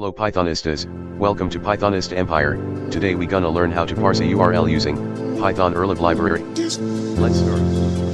Hello Pythonistas, welcome to Pythonist Empire, today we gonna learn how to parse a URL using Python urllib library. Let's start.